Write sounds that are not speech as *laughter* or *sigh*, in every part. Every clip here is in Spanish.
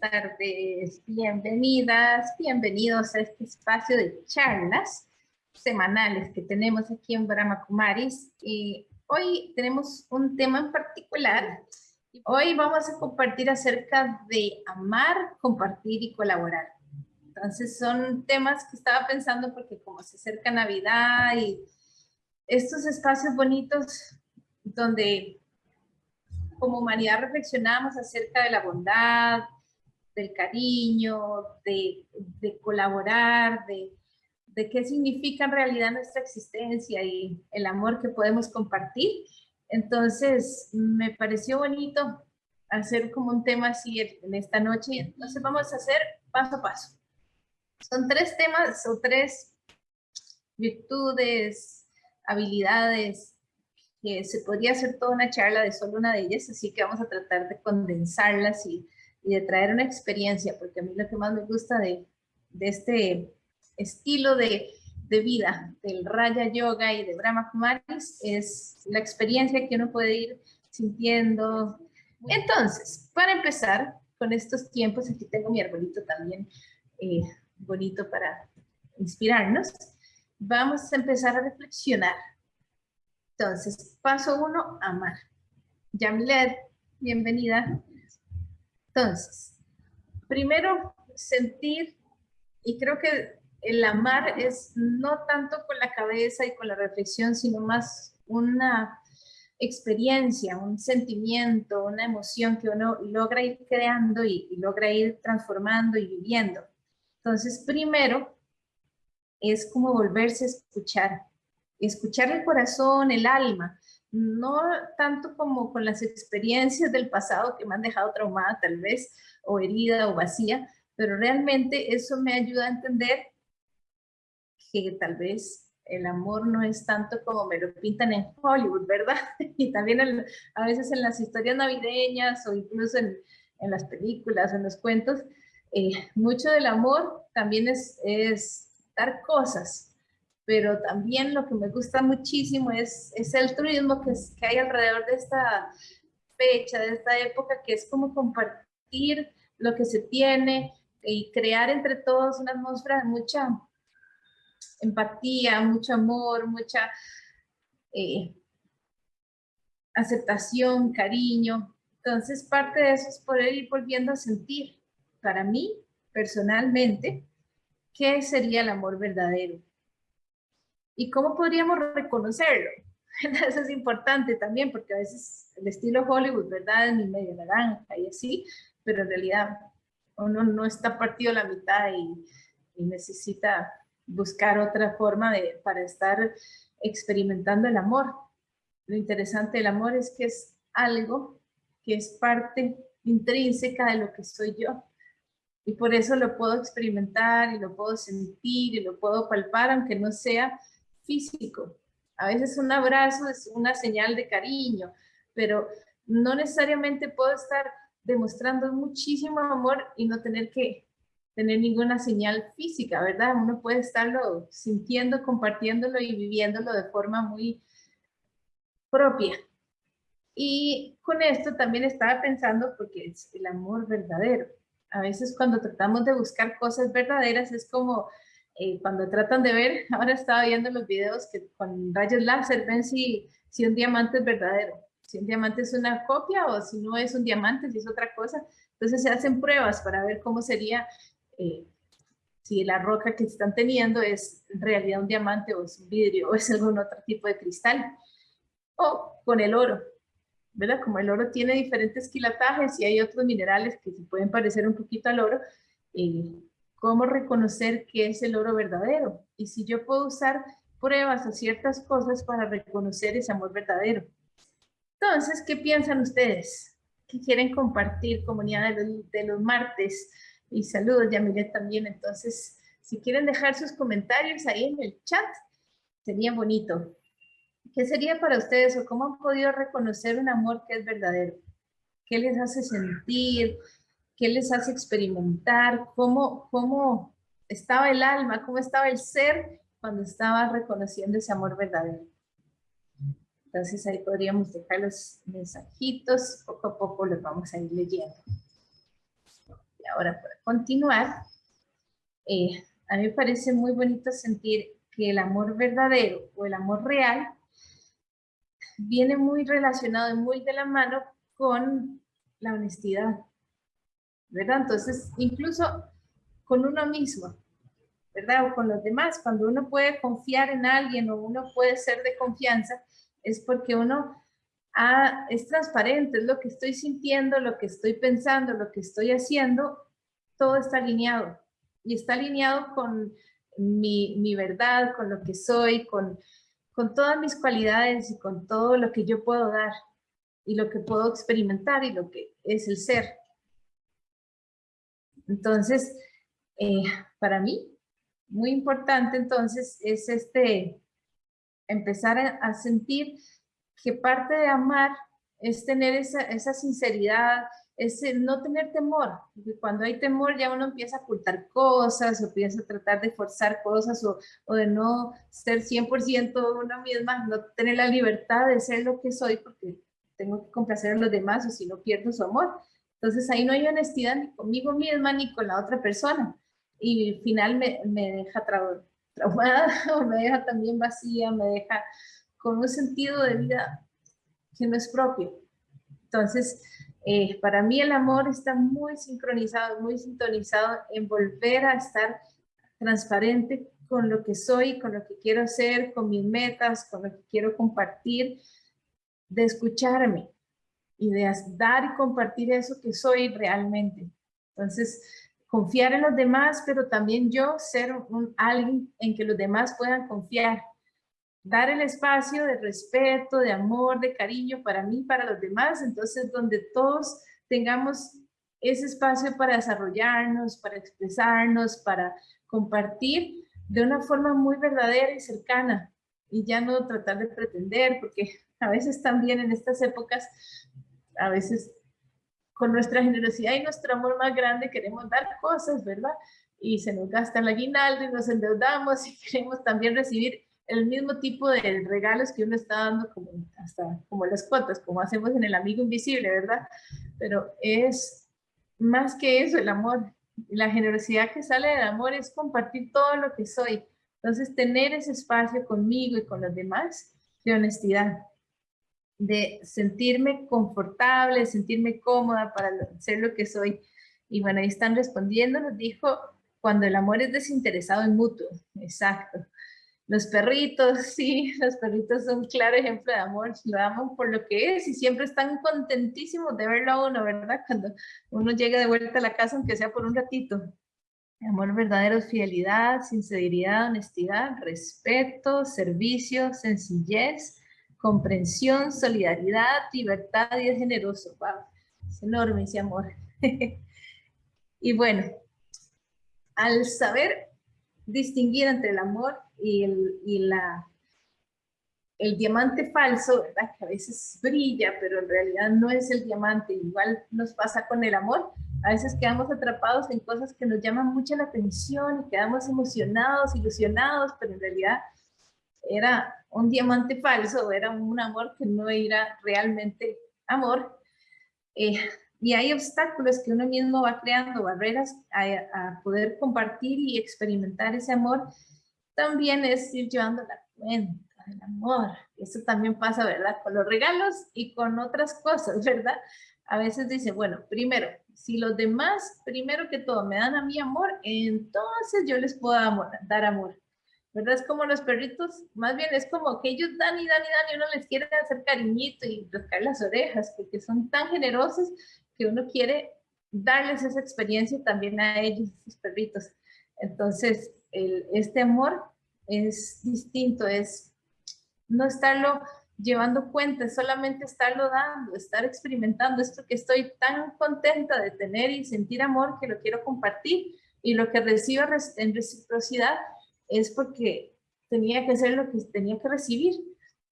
tardes, bienvenidas, bienvenidos a este espacio de charlas semanales que tenemos aquí en Brahma Kumaris. Y hoy tenemos un tema en particular. Hoy vamos a compartir acerca de amar, compartir y colaborar. Entonces son temas que estaba pensando porque como se acerca Navidad y estos espacios bonitos donde como humanidad reflexionamos acerca de la bondad, del cariño, de, colaborar, de, de, qué significa en realidad nuestra existencia y el amor que podemos compartir. Entonces, me pareció bonito hacer como un tema así en esta noche. Entonces, vamos a hacer paso a paso. Son tres temas o tres virtudes, habilidades, que se podría hacer toda una charla de solo una de ellas, así que vamos a tratar de condensarlas y, de traer una experiencia, porque a mí lo que más me gusta de, este estilo de, vida del Raya Yoga y de Brahma Kumaris es la experiencia que uno puede ir sintiendo. Entonces, para empezar con estos tiempos, aquí tengo mi arbolito también eh, bonito para inspirarnos, vamos a empezar a reflexionar entonces, paso uno, amar. Yamilet, bienvenida. Entonces, primero sentir, y creo que el amar es no tanto con la cabeza y con la reflexión, sino más una experiencia, un sentimiento, una emoción que uno logra ir creando y, y logra ir transformando y viviendo. Entonces, primero es como volverse a escuchar, escuchar el corazón, el alma, no tanto como con las experiencias del pasado que me han dejado traumada tal vez, o herida o vacía, pero realmente eso me ayuda a entender que tal vez el amor no es tanto como me lo pintan en Hollywood, ¿verdad? *laughs* Y también a veces en las historias navideñas o incluso en, las películas, en los cuentos, eh, mucho del amor también es, es dar cosas, pero también lo que me gusta muchísimo es, es el turismo que, que hay alrededor de esta fecha, de esta época, que es como compartir lo que se tiene y crear entre todos una atmósfera de mucha empatía, mucho amor, mucha eh, aceptación, cariño. Entonces, parte de eso es poder ir volviendo a sentir, para mí, personalmente, qué sería el amor verdadero ¿Y cómo podríamos reconocerlo? *laughs* Eso es importante también, porque a veces el estilo Hollywood, ¿verdad? Es mi medio naranja y así, pero en realidad uno no está partido a la mitad y, necesita buscar otra forma de, para estar experimentando el amor. Lo interesante del amor es que es algo que es parte intrínseca de lo que soy yo. Y por eso lo puedo experimentar y lo puedo sentir y lo puedo palpar, aunque no sea físico. A veces un abrazo es una señal de cariño, pero no necesariamente puedo estar demostrando muchísimo amor y no tener que tener ninguna señal física, ¿verdad? Uno puede estarlo sintiendo, compartiéndolo y viviéndolo de forma muy propia. Y con esto también estaba pensando, porque es el amor verdadero. A veces cuando tratamos de buscar cosas verdaderas es como eh, cuando tratan de ver, *laughs* ahora estaba viendo los videos que con rayos láser ven si, si un diamante es verdadero, si un diamante es una copia o si no es un diamante, si es otra cosa. Entonces se hacen pruebas para ver cómo sería, eh, si la roca que están teniendo es en realidad un diamante o es un vidrio o es algún otro tipo de cristal. O con el oro, ¿verdad? Como el oro tiene diferentes quilatajes y hay otros minerales que se pueden parecer un poquito al oro, eh, cómo reconocer qué es el oro verdadero y si yo puedo usar pruebas o ciertas cosas para reconocer ese amor verdadero. Entonces, ¿qué piensan ustedes? ¿Qué quieren compartir, comunidad de los, martes? Y saludos, Yamilet también. Entonces, si quieren dejar sus comentarios ahí en el chat, sería bonito. ¿Qué sería para ustedes o cómo han podido reconocer un amor que es verdadero? ¿Qué les hace sentir? Qué les hace experimentar, cómo, cómo estaba el alma, cómo estaba el ser cuando estaba reconociendo ese amor verdadero. Entonces ahí podríamos dejar los mensajitos, poco a poco los vamos a ir leyendo. ahora para continuar, eh, a mí me parece muy bonito sentir que el amor verdadero o el amor real viene muy relacionado y muy de la mano con la honestidad, Entonces, incluso con uno mismo, ¿verdad? O con los demás, cuando uno puede confiar en alguien o uno puede ser de confianza, es porque uno ah, es transparente, es lo que estoy sintiendo, lo que estoy pensando, lo que estoy haciendo, todo está alineado. Y está alineado con mi, mi verdad, con lo que soy, con, con todas mis cualidades y con todo lo que yo puedo dar y lo que puedo experimentar y lo que es el ser. Entonces, eh, para mí, muy importante entonces es este, empezar a, sentir que parte de amar es tener esa, esa sinceridad, es no tener temor, porque cuando hay temor ya uno empieza a ocultar cosas, o empieza a tratar de forzar cosas, o, de no ser 100% una misma, no tener la libertad de ser lo que soy, porque tengo que complacer a los demás, o si no pierdo su amor. Entonces ahí no hay honestidad ni conmigo misma, ni con la otra persona. Y al final me, me deja traumada, *laughs* o me deja también vacía, me deja con un sentido de vida que no es propio. Entonces, eh, para mí el amor está muy sincronizado, muy sintonizado en volver a estar transparente con lo que soy, con lo que quiero hacer, con mis metas, con lo que quiero compartir, de escucharme de dar y compartir eso que soy realmente. Entonces, confiar en los demás, pero también yo ser un, alguien en que los demás puedan confiar. Dar el espacio de respeto, de amor, de cariño para mí, para los demás, entonces donde todos tengamos ese espacio para desarrollarnos, para expresarnos, para compartir de una forma muy verdadera y cercana. Y ya no tratar de pretender, porque a veces también en estas épocas, a veces con nuestra generosidad y nuestro amor más grande queremos dar cosas, ¿verdad? Y se nos gasta el aguinaldo y nos endeudamos y *laughs* queremos también recibir el mismo tipo de regalos que uno está dando como hasta como las cuotas, como hacemos en el amigo invisible, ¿verdad? Pero es más que eso el amor. La generosidad que sale del amor es compartir todo lo que soy. Entonces, tener ese espacio conmigo y con los demás de honestidad, de sentirme confortable, sentirme cómoda para ser lo que soy. Y bueno, ahí están respondiendo, nos dijo, cuando el amor es desinteresado y mutuo. Exacto. Los perritos, *laughs* sí, los perritos son un claro ejemplo de amor, lo aman por lo que es y siempre están contentísimos de verlo a uno, ¿verdad? Cuando uno llega de vuelta a la casa, aunque sea por un ratito. Amor verdadero es fidelidad, sinceridad, honestidad, respeto, servicio, sencillez, comprensión, solidaridad, libertad y es generoso. Wow, es enorme ese amor. *laughs* y bueno, al saber distinguir entre el amor y, el, y la, el diamante falso, ¿verdad? que a veces brilla, pero en realidad no es el diamante. Igual nos pasa con el amor. A veces quedamos atrapados en cosas que nos llaman mucho la atención y quedamos emocionados, ilusionados, pero en realidad era un diamante falso, era un amor que no era realmente amor. Eh, y hay obstáculos que uno mismo va creando, barreras a, poder compartir y experimentar ese amor también es ir llevando la cuenta del amor. Eso también pasa, ¿verdad? Con los regalos y con otras cosas, *laughs* ¿verdad? A veces dice, bueno, primero, si los demás, primero que todo, me dan a mí amor, entonces yo les puedo dar amor. ¿Verdad? Es como los perritos, más bien es como que ellos dan y dan y dan y uno les quiere hacer cariñito y tocar las orejas, porque son tan generosos que uno quiere darles esa experiencia también a ellos, esos perritos. Entonces, este amor es distinto, es no estarlo llevando cuenta, solamente estarlo dando, estar experimentando esto que estoy tan contenta de tener y sentir amor que lo quiero compartir y lo que recibo en reciprocidad es porque tenía que ser lo que tenía que recibir.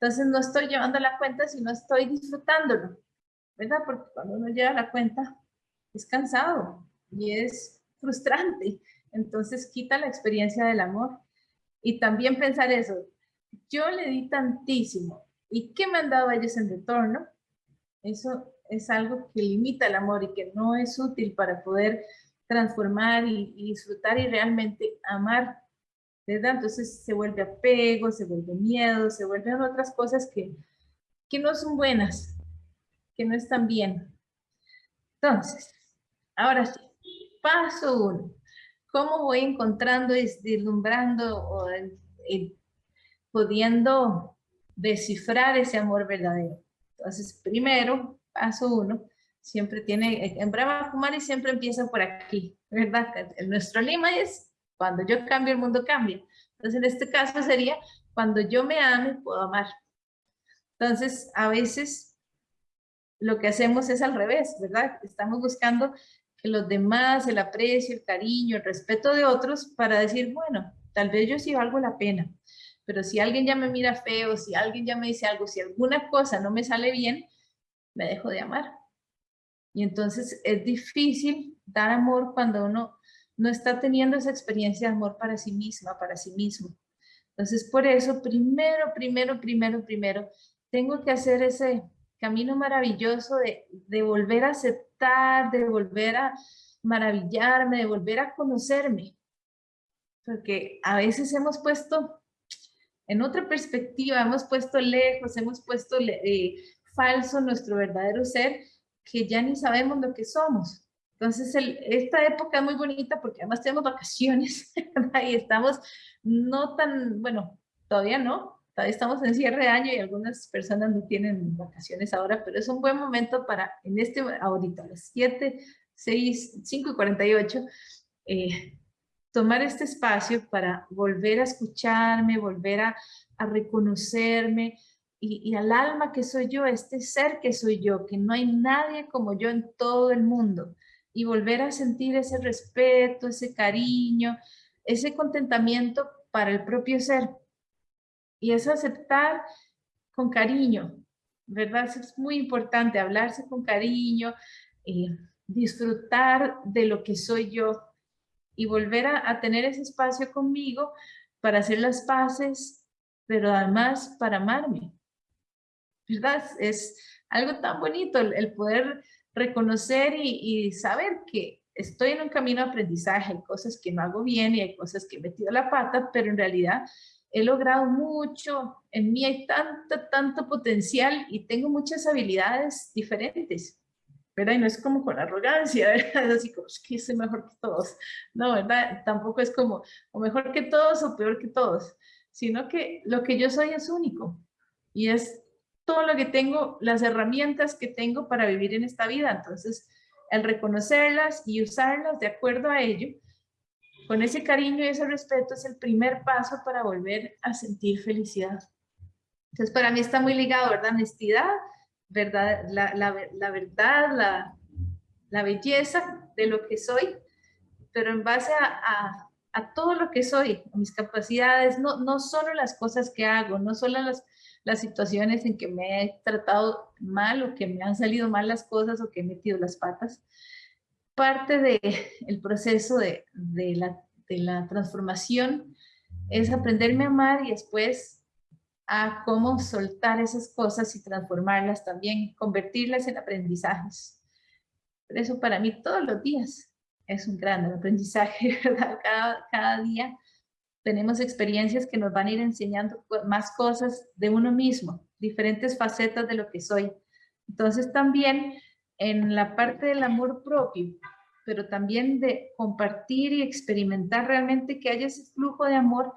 Entonces no estoy llevando la cuenta, sino estoy disfrutándolo, ¿verdad? Porque cuando uno lleva la cuenta es cansado y es frustrante. Entonces quita la experiencia del amor. Y también pensar eso, yo le di tantísimo, ¿y qué me han dado ellos en retorno? Eso es algo que limita el amor y que no es útil para poder transformar y, disfrutar y realmente amar, ¿verdad? Entonces se vuelve apego, se vuelve miedo, se vuelven otras cosas que, que no son buenas, que no están bien. Entonces, ahora sí, paso uno. ¿Cómo voy encontrando, deslumbrando o pudiendo descifrar ese amor verdadero? Entonces, primero, paso uno, siempre tiene, en Brahma Kumari siempre empieza por aquí, ¿verdad? Nuestro lima es, cuando yo cambio, el mundo cambia. Entonces, en este caso sería, cuando yo me ame, puedo amar. Entonces, a veces lo que hacemos es al revés, ¿verdad? Estamos buscando que los demás, el aprecio, el cariño, el respeto de otros para decir, bueno, tal vez yo sí valgo la pena, pero si alguien ya me mira feo, si alguien ya me dice algo, si alguna cosa no me sale bien, me dejo de amar. Y entonces es difícil dar amor cuando uno no está teniendo esa experiencia de amor para sí misma, para sí mismo. Entonces, por eso, primero, primero, primero, primero, tengo que hacer ese camino maravilloso de, volver a aceptar, de volver a maravillarme, de volver a conocerme. Porque a veces hemos puesto en otra perspectiva, hemos puesto lejos, hemos puesto eh, falso nuestro verdadero ser, que ya ni sabemos lo que somos. Entonces, esta época es muy bonita porque además tenemos vacaciones *laughs* y estamos no tan, bueno, todavía no, estamos en cierre de año y algunas personas no tienen vacaciones ahora, pero es un buen momento para, en este, ahorita, a las 7, 6, 5 y 48, eh, tomar este espacio para volver a escucharme, volver a, a reconocerme y, y, al alma que soy yo, este ser que soy yo, que no hay nadie como yo en todo el mundo, y volver a sentir ese respeto, ese cariño, ese contentamiento para el propio ser, y es aceptar con cariño, ¿verdad? es muy importante, hablarse con cariño, eh, disfrutar de lo que soy yo y volver a, tener ese espacio conmigo para hacer las paces, pero además para amarme. ¿Verdad? Es algo tan bonito el, poder reconocer y, saber que estoy en un camino de aprendizaje, hay cosas que no hago bien y hay cosas que he metido la pata, pero en realidad he logrado mucho, en mí hay tanto, tanto potencial y tengo muchas habilidades diferentes, ¿verdad? Y no es como con arrogancia, *laughs* ¿verdad? Así como, que soy mejor que todos. No, ¿verdad? Tampoco es como, o mejor que todos o peor que todos, sino que lo que yo soy es único y es todo lo que tengo, las herramientas que tengo para vivir en esta vida. Entonces, el reconocerlas y usarlas de acuerdo a ello, con ese cariño y ese respeto es el primer paso para volver a sentir felicidad. Entonces, para mí está muy ligado, ¿verdad? Honestidad, verdad, la, la, verdad, la, la, belleza de lo que soy, pero en base a, a, todo lo que soy, mis capacidades, no, no solo las cosas que hago, no solo las, las situaciones en que me he tratado mal o que me han salido mal las cosas o que he metido las patas, parte del el proceso de, de, la, de la transformación es aprenderme a amar y después a cómo soltar esas cosas y transformarlas también, convertirlas en aprendizajes. Por eso para mí todos los días es un gran aprendizaje, *laughs* ¿verdad? Cada, cada día tenemos experiencias que nos van a ir enseñando más cosas de uno mismo, diferentes facetas de lo que soy. Entonces también en la parte del amor propio, pero también de compartir y experimentar realmente que haya ese flujo de amor,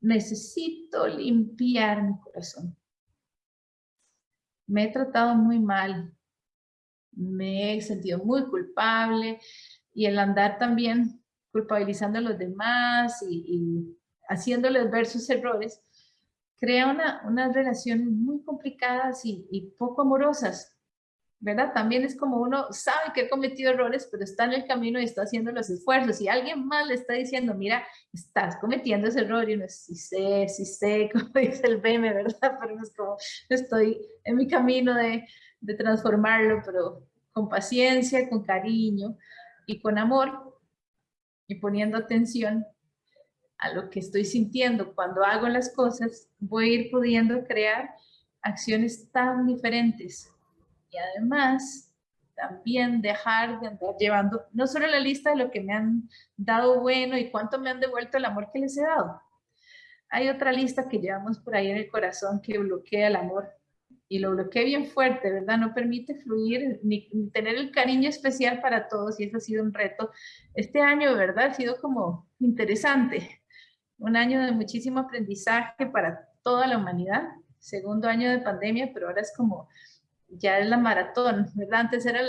necesito limpiar mi corazón. Me he tratado muy mal, me he sentido muy culpable y el andar también culpabilizando a los demás y, haciéndoles ver sus errores, crea una, unas relaciones muy complicadas y poco amorosas, ¿verdad? También es como uno sabe que ha cometido errores, pero está en el camino y está haciendo los esfuerzos. Y alguien más le está diciendo, mira, estás cometiendo ese error, y uno sí sé, sí sé, *laughs* como dice el meme, ¿verdad? Pero es como, estoy en mi camino de, de transformarlo, pero con paciencia, con cariño y con amor, y poniendo atención a lo que estoy sintiendo cuando hago las cosas, voy a ir pudiendo crear acciones tan diferentes y además también dejar de andar llevando no solo la lista de lo que me han dado bueno y cuánto me han devuelto el amor que les he dado. Hay otra lista que llevamos por ahí en el corazón que bloquea el amor y lo bloquea bien fuerte, ¿verdad? No permite fluir ni, tener el cariño especial para todos y eso ha sido un reto. Este año, ¿verdad? Ha sido como interesante. Un año de muchísimo aprendizaje para toda la humanidad. Segundo año de pandemia, pero ahora es como ya es la maratón, ¿verdad? Antes era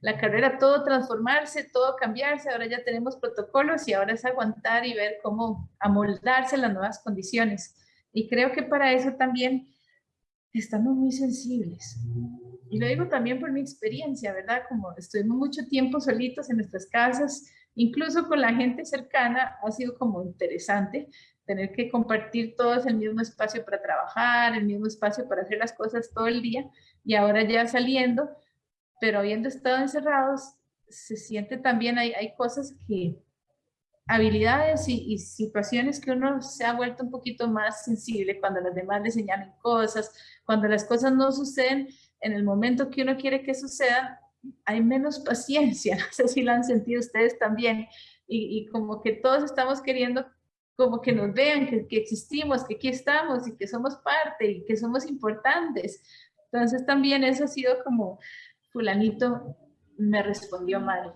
la carrera todo transformarse, todo cambiarse, ahora ya tenemos protocolos y ahora es aguantar y ver cómo amoldarse las nuevas condiciones. Y creo que para eso también estamos muy sensibles. Y lo digo también por mi experiencia, ¿verdad? Como estuvimos mucho tiempo solitos en nuestras casas, incluso con la gente cercana, ha sido como interesante tener que compartir todos el mismo espacio para trabajar, el mismo espacio para hacer las cosas todo el día y ahora ya saliendo, pero habiendo estado encerrados, se siente también, hay, hay cosas que, habilidades y, situaciones que uno se ha vuelto un poquito más sensible cuando los demás le señalan cosas, cuando las cosas no suceden en el momento que uno quiere que sucedan, hay menos paciencia, *laughs* no sé si lo han sentido ustedes también, y, y como que todos estamos queriendo como que nos vean que, que, existimos, que aquí estamos y que somos parte y que somos importantes. Entonces también eso ha sido como, fulanito me respondió mal,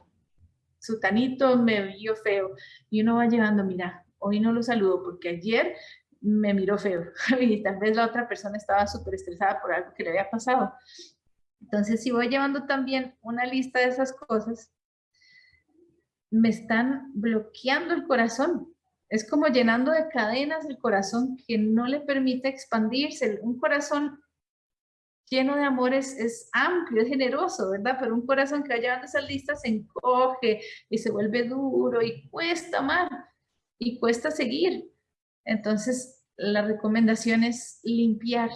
sutanito me vio feo y uno va llegando, mira, hoy no lo saludo porque ayer me miró feo *laughs* y tal vez la otra persona estaba súper estresada por algo que le había pasado. Entonces si voy llevando también una lista de esas cosas, me están bloqueando el corazón es como llenando de cadenas el corazón que no le permite expandirse. Un corazón lleno de amor es, amplio, es generoso, ¿verdad? Pero un corazón que va llevando esas listas se encoge y se vuelve duro y cuesta amar y cuesta seguir. Entonces, la recomendación es limpiar,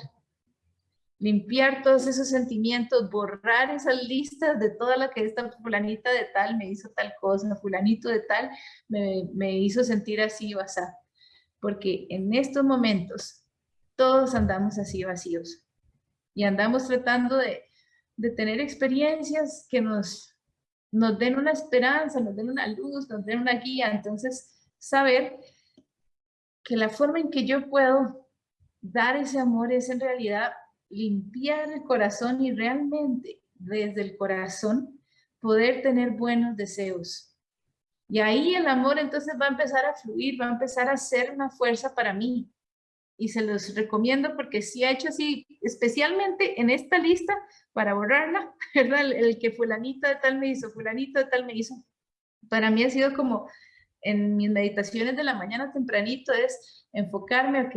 limpiar todos esos sentimientos, borrar esas listas de toda la que esta fulanita de tal me hizo tal cosa, fulanito de tal me, me hizo sentir así o así. Porque en estos momentos todos andamos así vacíos y andamos tratando de, de tener experiencias que nos, nos den una esperanza, nos den una luz, nos den una guía. Entonces, saber que la forma en que yo puedo dar ese amor es en realidad limpiar el corazón y realmente desde el corazón poder tener buenos deseos. Y ahí el amor entonces va a empezar a fluir, va a empezar a ser una fuerza para mí. Y se los recomiendo porque si ha hecho así, especialmente en esta lista, para borrarla, *laughs* ¿verdad? El, el que fulanito de tal me hizo, fulanito de tal me hizo. Para mí ha sido como en mis meditaciones de la mañana tempranito es enfocarme, ok,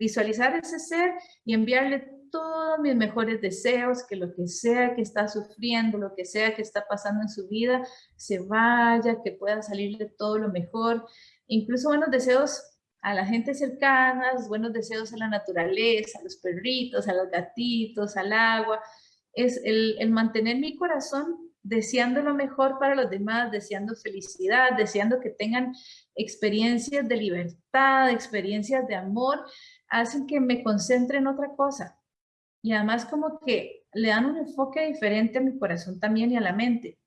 visualizar ese ser y enviarle todos mis mejores deseos, que lo que sea que está sufriendo, lo que sea que está pasando en su vida, se vaya, que pueda salir de todo lo mejor. Incluso buenos deseos a la gente cercana, buenos deseos a la naturaleza, a los perritos, a los gatitos, al agua. Es el, el mantener mi corazón deseando lo mejor para los demás, deseando felicidad, deseando que tengan experiencias de libertad, experiencias de amor, hacen que me concentre en otra cosa. Y además como que le dan un enfoque diferente a mi corazón también y a la mente.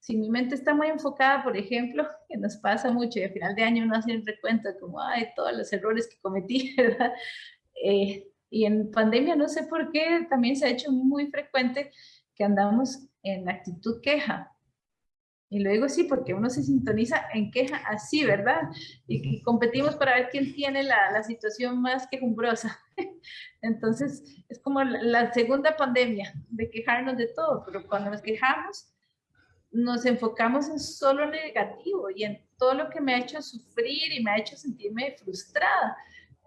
Si mi mente está muy enfocada, por ejemplo, *laughs* que nos pasa mucho y al final de año uno hace un recuento como, ay, todos los errores que cometí, *laughs* ¿verdad? Eh, y en pandemia no sé por qué también se ha hecho muy frecuente que andamos en actitud queja. Y lo digo así porque uno se sintoniza en queja así, ¿verdad? Y, competimos para ver quién tiene la, la, situación más quejumbrosa. *laughs* Entonces, es como la, la, segunda pandemia de quejarnos de todo, pero cuando nos quejamos, nos enfocamos en solo negativo y en todo lo que me ha hecho sufrir y me ha hecho sentirme frustrada.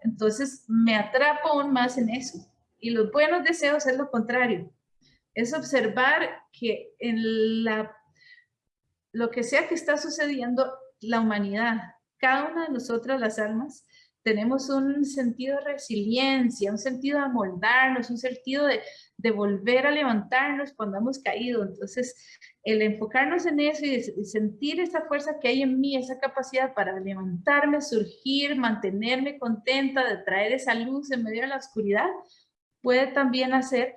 Entonces, me atrapo aún más en eso. Y los buenos deseos es lo contrario es observar que en la, lo que sea que está sucediendo, la humanidad, cada una de nosotras las almas, tenemos un sentido de resiliencia, un sentido de amoldarnos, un sentido de, volver a levantarnos cuando hemos caído. Entonces, el enfocarnos en eso y sentir esa fuerza que hay en mí, esa capacidad para levantarme, surgir, mantenerme contenta, de traer esa luz en medio de la oscuridad, puede también hacer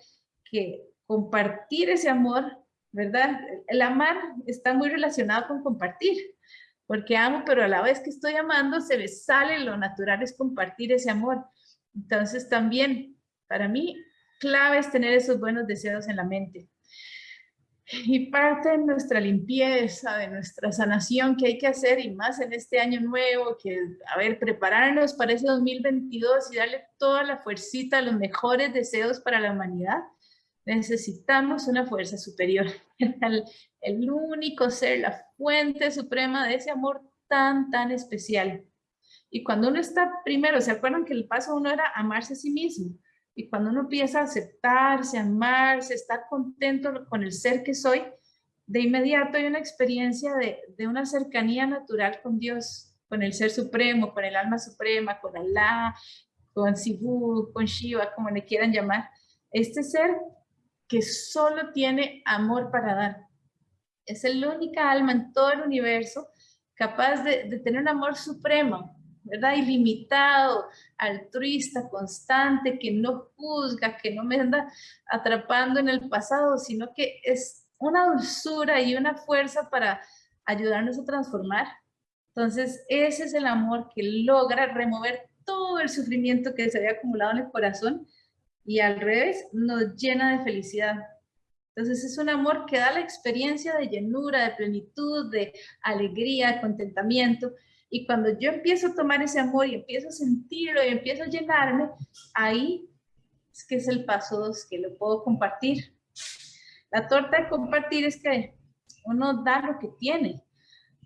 que compartir ese amor, ¿verdad? El amar está muy relacionado con compartir, porque amo, pero a la vez que estoy amando, se me sale lo natural es compartir ese amor. Entonces también, para mí, clave es tener esos buenos deseos en la mente. Y parte de nuestra limpieza, de nuestra sanación que hay que hacer, y más en este año nuevo, que, a ver, prepararnos para ese 2022 y darle toda la fuercita, los mejores deseos para la humanidad, necesitamos una fuerza superior, *laughs* el, único ser, la fuente suprema de ese amor tan, tan especial. Y cuando uno está primero, ¿se acuerdan que el paso uno era amarse a sí mismo? Y cuando uno empieza a aceptarse, amarse, estar contento con el ser que soy, de inmediato hay una experiencia de, de una cercanía natural con Dios, con el Ser Supremo, con el Alma Suprema, con Alá, con Sibu, con Shiva, como le quieran llamar. Este ser que solo tiene amor para dar. Es la única alma en todo el universo capaz de, de tener un amor supremo, ¿verdad? Ilimitado, altruista, constante, que no juzga, que no me anda atrapando en el pasado, sino que es una dulzura y una fuerza para ayudarnos a transformar. Entonces, ese es el amor que logra remover todo el sufrimiento que se había acumulado en el corazón y al revés, nos llena de felicidad. Entonces es un amor que da la experiencia de llenura, de plenitud, de alegría, de contentamiento y cuando yo empiezo a tomar ese amor y empiezo a sentirlo y empiezo a llenarme, ahí es que es el paso dos, que lo puedo compartir. La torta de compartir es que uno da lo que tiene,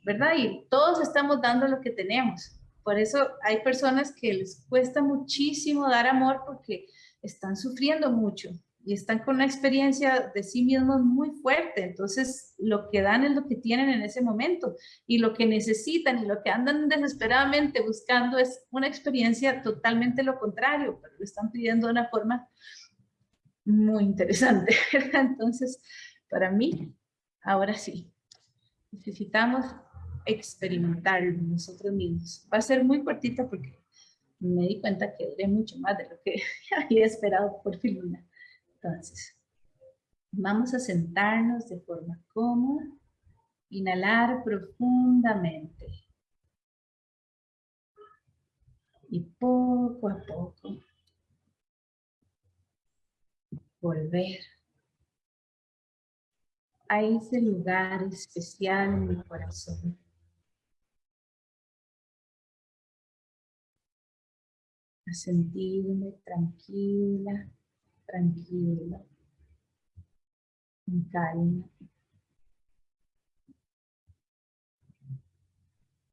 ¿verdad? Y todos estamos dando lo que tenemos. Por eso hay personas que les cuesta muchísimo dar amor porque están sufriendo mucho y están con una experiencia de sí mismos muy fuerte. Entonces, lo que dan es lo que tienen en ese momento y lo que necesitan y lo que andan desesperadamente buscando es una experiencia totalmente lo contrario, pero lo están pidiendo de una forma muy interesante. *laughs* Entonces, para mí, ahora sí, necesitamos experimentarlo nosotros mismos. Va a ser muy cortita porque me di cuenta que duré mucho más de lo que *laughs* había esperado por Filuna. Entonces, vamos a sentarnos de forma cómoda, inhalar profundamente. Y poco a poco volver a ese lugar especial en mi corazón. Sentirme tranquila, tranquilo, en calma.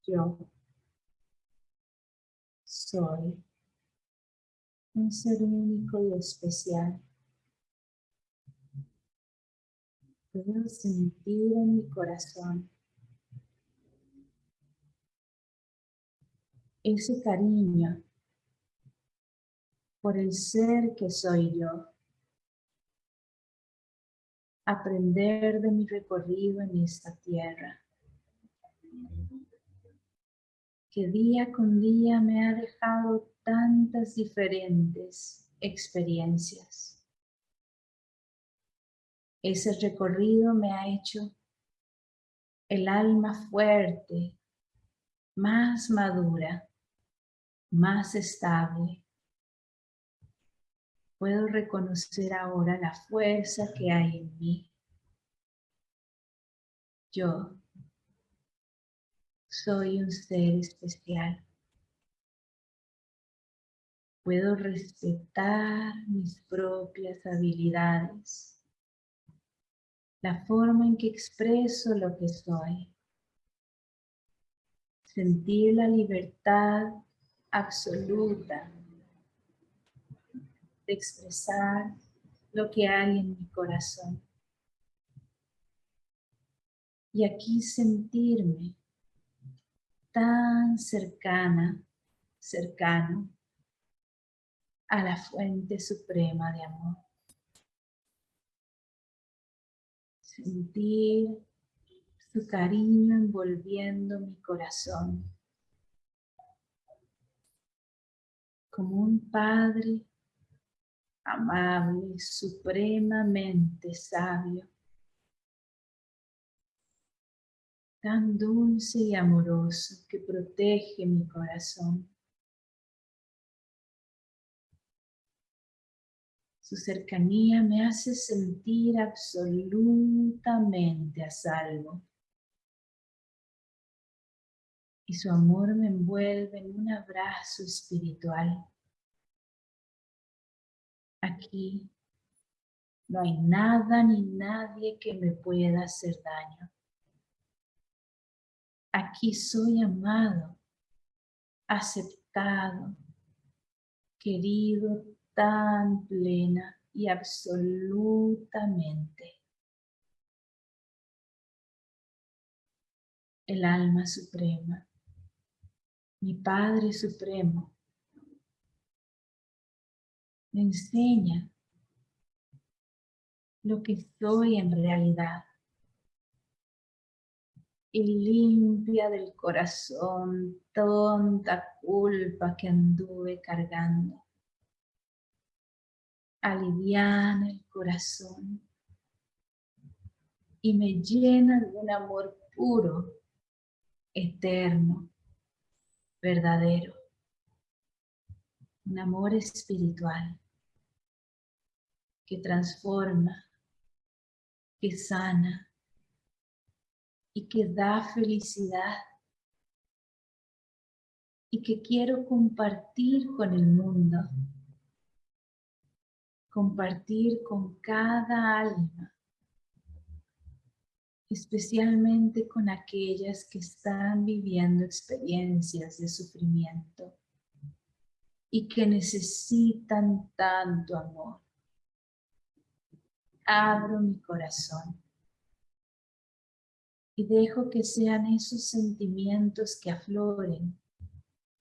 Yo soy un ser único y especial. Puedo sentir en mi corazón ese cariño por el ser que soy yo. Aprender de mi recorrido en esta tierra. Que día con día me ha dejado tantas diferentes experiencias. Ese recorrido me ha hecho el alma fuerte, más madura, más estable, puedo reconocer ahora la fuerza que hay en mí. Yo soy un ser especial. Puedo respetar mis propias habilidades, la forma en que expreso lo que soy, sentir la libertad absoluta de expresar lo que hay en mi corazón. Y aquí sentirme tan cercana, cercano a la fuente suprema de amor. Sentir su cariño envolviendo mi corazón. Como un padre amable, supremamente sabio, tan dulce y amoroso que protege mi corazón. Su cercanía me hace sentir absolutamente a salvo. Y su amor me envuelve en un abrazo espiritual. Aquí no hay nada ni nadie que me pueda hacer daño. Aquí soy amado, aceptado, querido tan plena y absolutamente. El alma suprema, mi Padre Supremo, me enseña lo que soy en realidad. Y limpia del corazón tonta culpa que anduve cargando. Aliviana el corazón. Y me llena de un amor puro, eterno, verdadero. Un amor espiritual que transforma, que sana y que da felicidad y que quiero compartir con el mundo compartir con cada alma, especialmente con aquellas que están viviendo experiencias de sufrimiento y que necesitan tanto amor. Abro mi corazón y dejo que sean esos sentimientos que afloren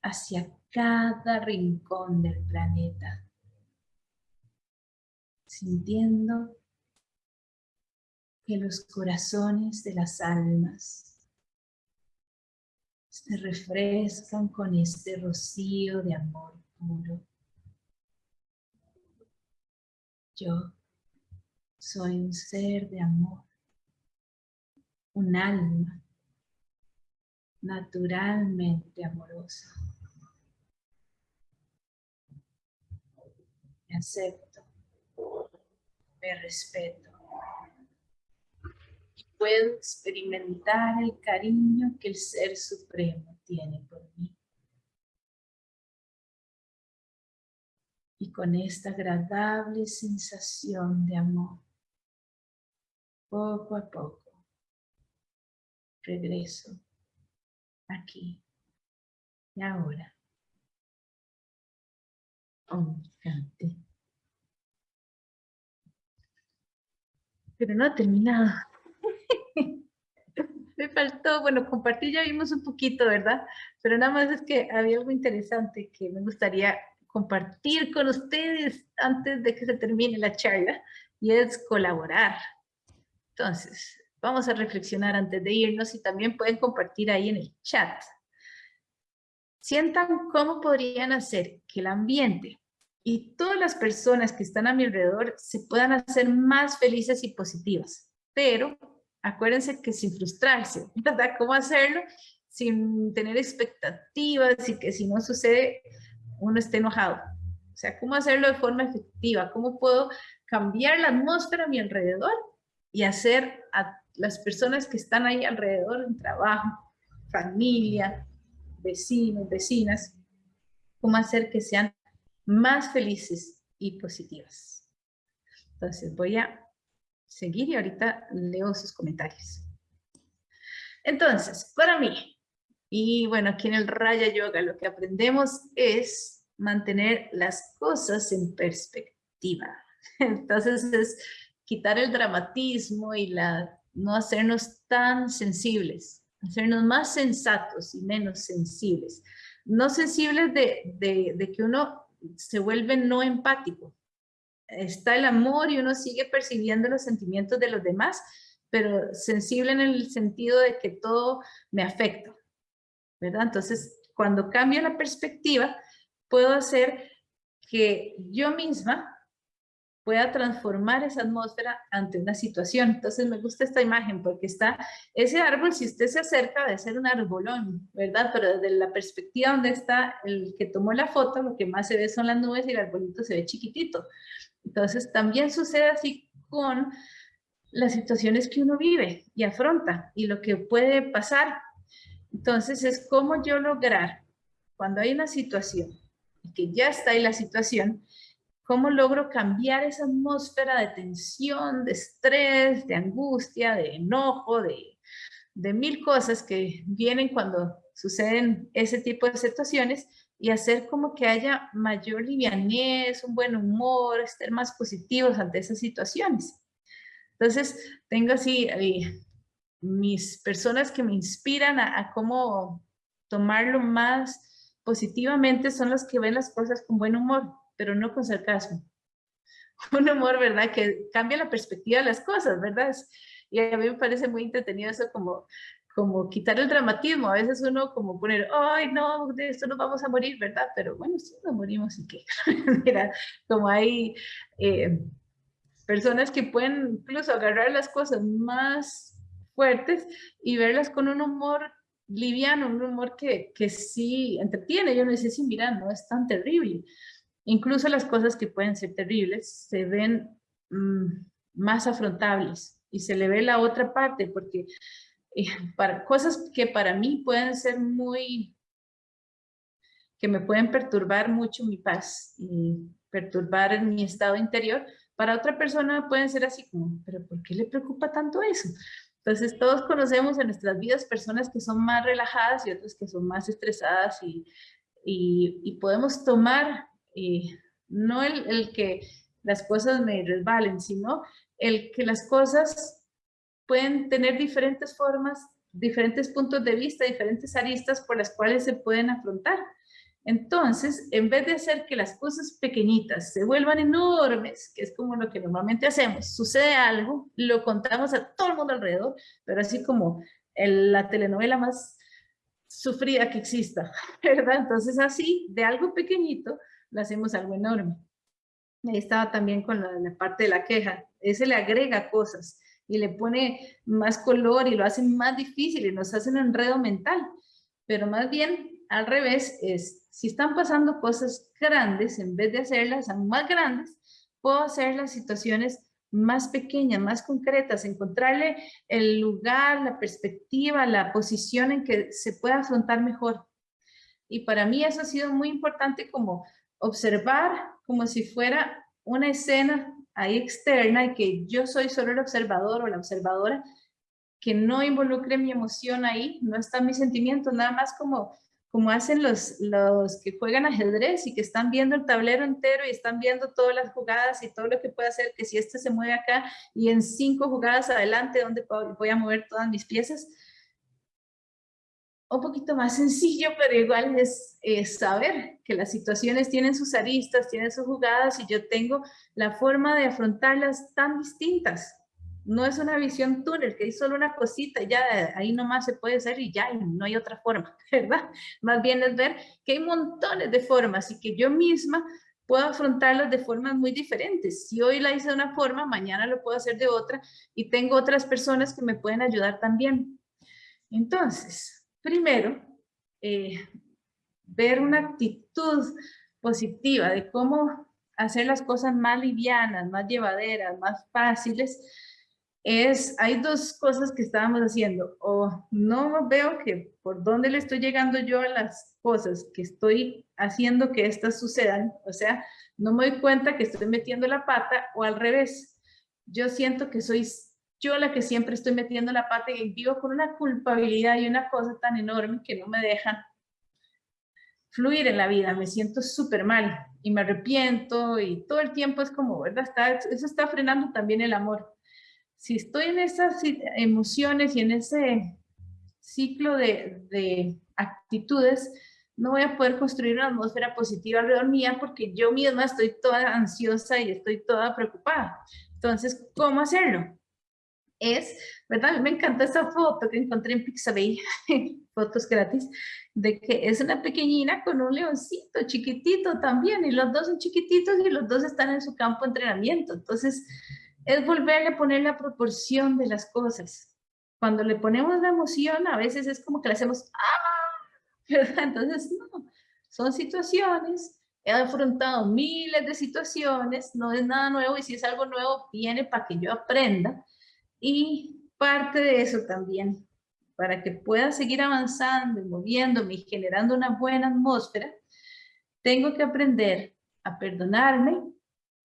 hacia cada rincón del planeta sintiendo que los corazones de las almas se refrescan con este rocío de amor puro. Yo soy un ser de amor, un alma naturalmente amorosa. Me acepto me respeto. Puedo experimentar el cariño que el Ser Supremo tiene por mí. Y con esta agradable sensación de amor, poco a poco, regreso aquí y ahora. Oh, pero no ha terminado. *laughs* Me faltó, bueno, compartir ya vimos un poquito, ¿verdad? Pero nada más es que había algo interesante que me gustaría compartir con ustedes antes de que se termine la charla y es colaborar. Entonces, vamos a reflexionar antes de irnos y también pueden compartir ahí en el chat. Sientan cómo podrían hacer que el ambiente y todas las personas que están a mi alrededor se puedan hacer más felices y positivas. Pero acuérdense que sin frustrarse, *laughs* ¿verdad? ¿Cómo hacerlo? Sin tener expectativas y que si no sucede, uno esté enojado. O sea, ¿cómo hacerlo de forma efectiva? ¿Cómo puedo cambiar la atmósfera a mi alrededor y hacer a las personas que están ahí alrededor en trabajo, familia, vecinos, vecinas, cómo hacer que sean más felices y positivas. Entonces voy a seguir y ahorita leo sus comentarios. Entonces, para mí, y bueno, aquí en el Raya Yoga lo que aprendemos es mantener las cosas en perspectiva. *laughs* Entonces es quitar el dramatismo y la, no hacernos tan sensibles, hacernos más sensatos y menos sensibles. No sensibles de, de, que uno se vuelve no empático. Está el amor y uno sigue percibiendo los sentimientos de los demás, pero sensible en el sentido de que todo me afecta, Entonces, cuando cambio la perspectiva, puedo hacer que yo misma pueda transformar esa atmósfera ante una situación. Entonces me gusta esta imagen porque está ese árbol, si usted se acerca de ser un arbolón, ¿verdad? Pero desde la perspectiva donde está el que tomó la foto, lo que más se ve son las nubes y el arbolito se ve chiquitito. Entonces también sucede así con las situaciones que uno vive y afronta y lo que puede pasar. Entonces es cómo yo lograr, cuando hay una situación, que ya está ahí la situación, ¿Cómo logro cambiar esa atmósfera de tensión, de estrés, de angustia, de enojo, de, de mil cosas que vienen cuando suceden ese tipo de situaciones y hacer como que haya mayor livianez, un buen humor, estar más positivos ante esas situaciones. Entonces, tengo así eh, mis personas que me inspiran a, cómo tomarlo más positivamente son las que ven las cosas con buen humor pero no con sarcasmo. *laughs* Un humor, ¿verdad? Que cambia la perspectiva de las cosas, ¿verdad? Y a mí me parece muy entretenido eso como, como quitar el dramatismo. A veces uno como poner, ay, no, de esto nos vamos a morir, ¿verdad? Pero bueno, sí nos morimos y qué. *laughs* Mira, como hay eh, personas que pueden incluso agarrar las cosas más fuertes y verlas con un humor liviano, un humor que, que sí entretiene. Yo no sé si, mira, no es tan terrible. Incluso las cosas que pueden ser terribles se ven mm, más afrontables y se le ve la otra parte porque eh, para cosas que para mí pueden ser muy, que me pueden perturbar mucho mi paz y perturbar mi estado interior, para otra persona pueden ser así como, pero ¿por qué le preocupa tanto eso? Entonces todos conocemos en nuestras vidas personas que son más relajadas y otras que son más estresadas y, y, y podemos tomar no el, que las cosas me resbalen, sino el que las cosas pueden tener diferentes formas, diferentes puntos de vista, diferentes aristas por las cuales se pueden afrontar. Entonces, en vez de hacer que las cosas pequeñitas se vuelvan enormes, que es como lo que normalmente hacemos, sucede algo, lo contamos a todo el mundo alrededor, pero así como la telenovela más sufrida que exista, *laughs* ¿verdad? Entonces así, de algo pequeñito, lo hacemos algo enorme. Ahí estaba también con la, parte de la queja. Ese le agrega cosas y le pone más color y lo hace más difícil y nos hace un enredo mental. Pero más bien, al revés, es si están pasando cosas grandes, en vez de hacerlas más grandes, puedo hacer las situaciones más pequeñas, más concretas, encontrarle el lugar, la perspectiva, la posición en que se pueda afrontar mejor. Y para mí eso ha sido muy importante como observar como si fuera una escena ahí externa y que yo soy solo el observador o la observadora, que no involucre mi emoción ahí, no está mi sentimiento, nada más como, como hacen los, los que juegan ajedrez y que están viendo el tablero entero y están viendo todas las jugadas y todo lo que puede hacer, que si este se mueve acá y en cinco jugadas adelante, donde voy a mover todas mis piezas, un poquito más sencillo, pero igual es, saber que las situaciones tienen sus aristas, tienen sus jugadas y yo tengo la forma de afrontarlas tan distintas. No es una visión túnel, que hay solo una cosita, ya ahí nomás se puede hacer y ya no hay otra forma, *laughs* ¿verdad? Más bien es ver que hay montones de formas y que yo misma puedo afrontarlas de formas muy diferentes. Si hoy la hice de una forma, mañana lo puedo hacer de otra y tengo otras personas que me pueden ayudar también. Entonces, Primero, eh, ver una actitud positiva de cómo hacer las cosas más livianas, más llevaderas, más fáciles, es, hay dos cosas que estábamos haciendo, o no veo que por dónde le estoy llegando yo a las cosas que estoy haciendo que estas sucedan, o sea, no me doy cuenta que estoy metiendo la pata, o al revés, yo siento que soy yo la que siempre estoy metiendo la pata y vivo con una culpabilidad y una cosa tan enorme que no me dejan fluir en la vida, me siento súper mal y me arrepiento y todo el tiempo es como, ¿verdad? Está, eso está frenando también el amor. Si estoy en esas emociones y en ese ciclo de, de actitudes, no voy a poder construir una atmósfera positiva alrededor mía porque yo misma estoy toda ansiosa y estoy toda preocupada. Entonces, ¿cómo hacerlo? es, ¿verdad? Me encanta esa foto que encontré en Pixabay, *laughs* fotos gratis, de que es una pequeñina con un leoncito chiquitito también, y los dos son chiquititos y los dos están en su campo de entrenamiento. Entonces, es volverle a poner la proporción de las cosas. Cuando le ponemos la emoción, a veces es como que le hacemos ¡ah! *laughs* ¿verdad? Entonces, no, son situaciones, he afrontado miles de situaciones, no es nada nuevo, y si es algo nuevo, viene para que yo aprenda, y parte de eso también, para que pueda seguir avanzando moviéndome y generando una buena atmósfera, tengo que aprender a perdonarme,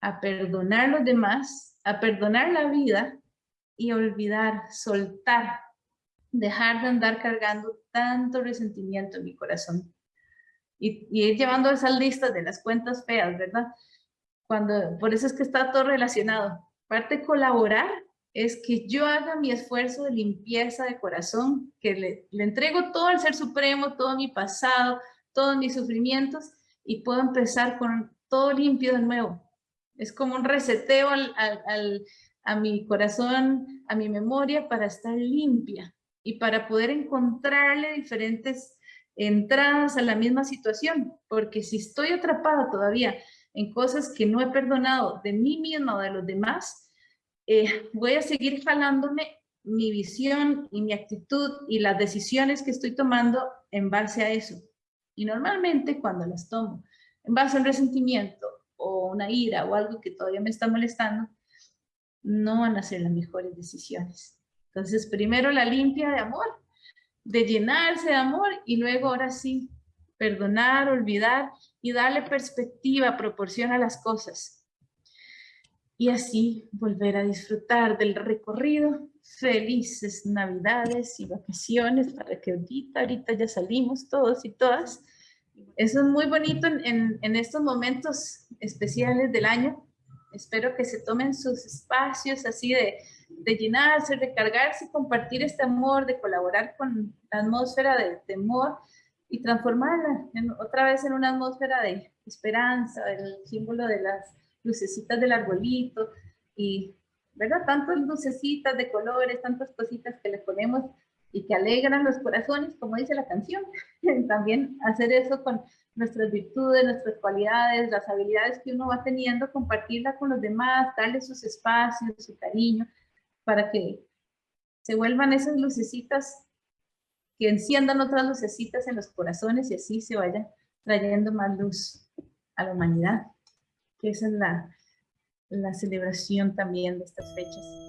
a perdonar a los demás, a perdonar la vida y olvidar, soltar, dejar de andar cargando tanto resentimiento en mi corazón. Y, y ir llevando esas listas de las cuentas feas, ¿verdad? Cuando, por eso es que está todo relacionado. Parte colaborar es que yo haga mi esfuerzo de limpieza de corazón, que le, le, entrego todo al Ser Supremo, todo mi pasado, todos mis sufrimientos, y puedo empezar con todo limpio de nuevo. Es como un reseteo al, al, a mi corazón, a mi memoria, para estar limpia y para poder encontrarle diferentes entradas a la misma situación, porque si estoy atrapada todavía en cosas que no he perdonado de mí misma o de los demás, eh, voy a seguir jalándome mi visión y mi actitud y las decisiones que estoy tomando en base a eso. Y normalmente cuando las tomo en base a un resentimiento o una ira o algo que todavía me está molestando, no van a ser las mejores decisiones. Entonces, primero la limpia de amor, de llenarse de amor y luego ahora sí, perdonar, olvidar y darle perspectiva, proporción a las cosas y así volver a disfrutar del recorrido. Felices Navidades y vacaciones para que ahorita, ahorita ya salimos todos y todas. Eso es muy bonito en, en, estos momentos especiales del año. Espero que se tomen sus espacios así de, de llenarse, recargarse, compartir este amor, de colaborar con la atmósfera de temor y transformarla en, otra vez en una atmósfera de esperanza, el símbolo de las lucecitas del arbolito y, ¿verdad? Tantas lucecitas de colores, tantas cositas que le ponemos y que alegran los corazones, como dice la canción. *laughs* También hacer eso con nuestras virtudes, nuestras cualidades, las habilidades que uno va teniendo, compartirla con los demás, darle sus espacios, su cariño, para que se vuelvan esas lucecitas que enciendan otras lucecitas en los corazones y así se vaya trayendo más luz a la humanidad que esa es la, la celebración también de estas fechas.